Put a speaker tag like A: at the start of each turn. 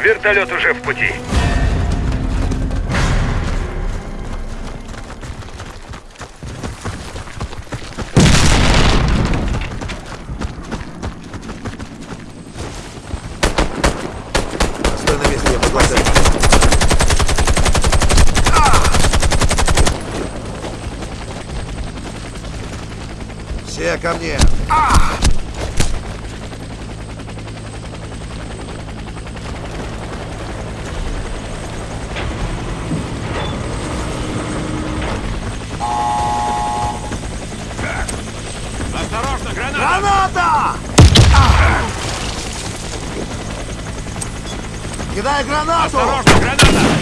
A: Вертолет уже в пути.
B: Все ко мне.
C: Осторожно, граната!
B: Граната! Кидай гранату!
C: Осторожно, граната!